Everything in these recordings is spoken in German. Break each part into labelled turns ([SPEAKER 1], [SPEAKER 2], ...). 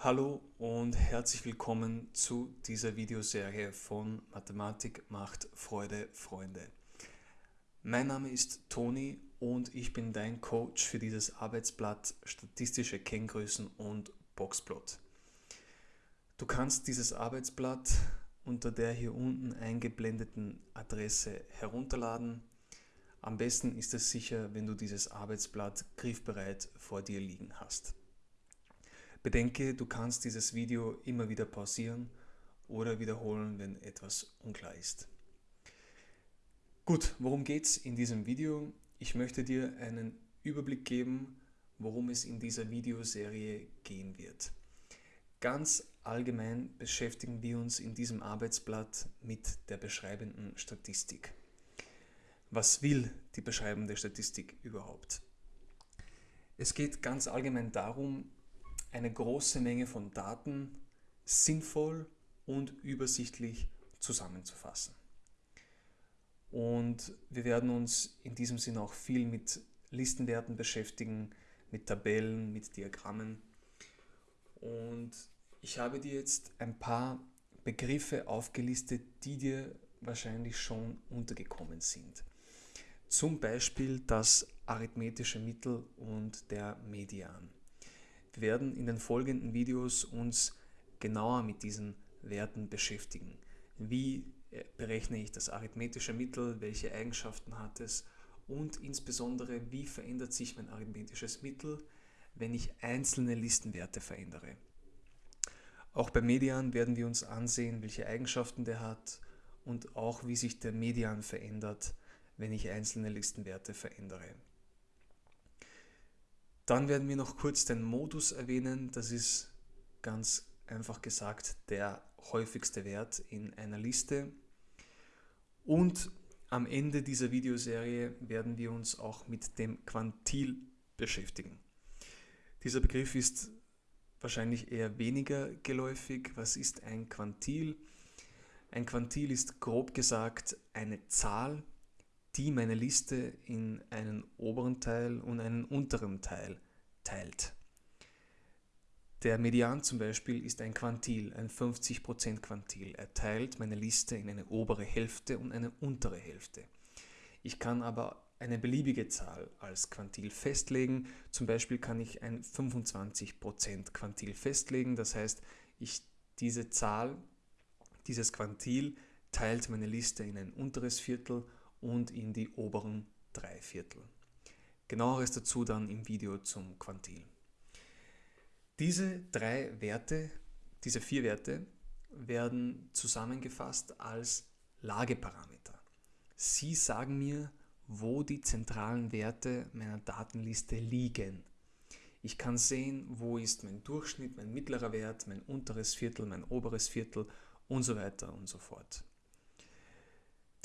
[SPEAKER 1] Hallo und herzlich willkommen zu dieser Videoserie von Mathematik macht Freude, Freunde. Mein Name ist Toni und ich bin dein Coach für dieses Arbeitsblatt Statistische Kenngrößen und Boxplot. Du kannst dieses Arbeitsblatt unter der hier unten eingeblendeten Adresse herunterladen. Am besten ist es sicher, wenn du dieses Arbeitsblatt griffbereit vor dir liegen hast. Bedenke, du kannst dieses Video immer wieder pausieren oder wiederholen, wenn etwas unklar ist. Gut, worum geht es in diesem Video? Ich möchte dir einen Überblick geben, worum es in dieser Videoserie gehen wird. Ganz allgemein beschäftigen wir uns in diesem Arbeitsblatt mit der beschreibenden Statistik. Was will die beschreibende Statistik überhaupt? Es geht ganz allgemein darum, eine große Menge von Daten sinnvoll und übersichtlich zusammenzufassen. Und wir werden uns in diesem Sinne auch viel mit Listenwerten beschäftigen, mit Tabellen, mit Diagrammen. Und ich habe dir jetzt ein paar Begriffe aufgelistet, die dir wahrscheinlich schon untergekommen sind. Zum Beispiel das arithmetische Mittel und der Median. Werden in den folgenden Videos uns genauer mit diesen Werten beschäftigen. Wie äh, berechne ich das arithmetische Mittel, welche Eigenschaften hat es und insbesondere wie verändert sich mein arithmetisches Mittel, wenn ich einzelne Listenwerte verändere. Auch beim Median werden wir uns ansehen, welche Eigenschaften der hat und auch wie sich der Median verändert, wenn ich einzelne Listenwerte verändere. Dann werden wir noch kurz den Modus erwähnen. Das ist ganz einfach gesagt der häufigste Wert in einer Liste. Und am Ende dieser Videoserie werden wir uns auch mit dem Quantil beschäftigen. Dieser Begriff ist wahrscheinlich eher weniger geläufig. Was ist ein Quantil? Ein Quantil ist grob gesagt eine Zahl, die meine Liste in einen oberen Teil und einen unteren Teil teilt. Der Median zum Beispiel ist ein Quantil, ein 50% Quantil. Er teilt meine Liste in eine obere Hälfte und eine untere Hälfte. Ich kann aber eine beliebige Zahl als Quantil festlegen. Zum Beispiel kann ich ein 25% Quantil festlegen. Das heißt, ich, diese Zahl, dieses Quantil teilt meine Liste in ein unteres Viertel und in die oberen drei Viertel. Genaueres dazu dann im Video zum Quantil. Diese drei Werte, diese vier Werte werden zusammengefasst als Lageparameter. Sie sagen mir, wo die zentralen Werte meiner Datenliste liegen. Ich kann sehen, wo ist mein Durchschnitt, mein mittlerer Wert, mein unteres Viertel, mein oberes Viertel und so weiter und so fort.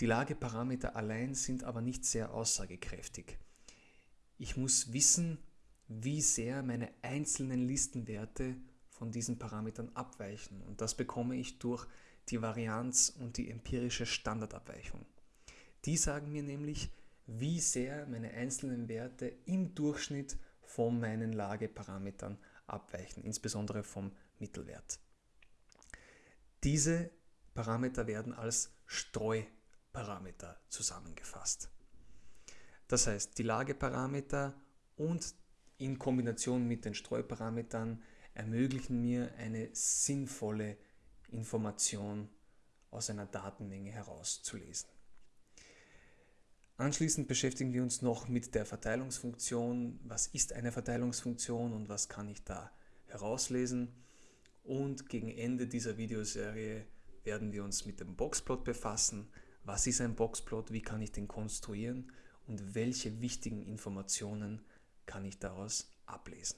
[SPEAKER 1] Die Lageparameter allein sind aber nicht sehr aussagekräftig. Ich muss wissen, wie sehr meine einzelnen Listenwerte von diesen Parametern abweichen. Und das bekomme ich durch die Varianz und die empirische Standardabweichung. Die sagen mir nämlich, wie sehr meine einzelnen Werte im Durchschnitt von meinen Lageparametern abweichen, insbesondere vom Mittelwert. Diese Parameter werden als Streuparameter zusammengefasst. Das heißt, die Lageparameter und in Kombination mit den Streuparametern ermöglichen mir eine sinnvolle Information aus einer Datenmenge herauszulesen. Anschließend beschäftigen wir uns noch mit der Verteilungsfunktion. Was ist eine Verteilungsfunktion und was kann ich da herauslesen? Und gegen Ende dieser Videoserie werden wir uns mit dem Boxplot befassen. Was ist ein Boxplot? Wie kann ich den konstruieren? und welche wichtigen Informationen kann ich daraus ablesen.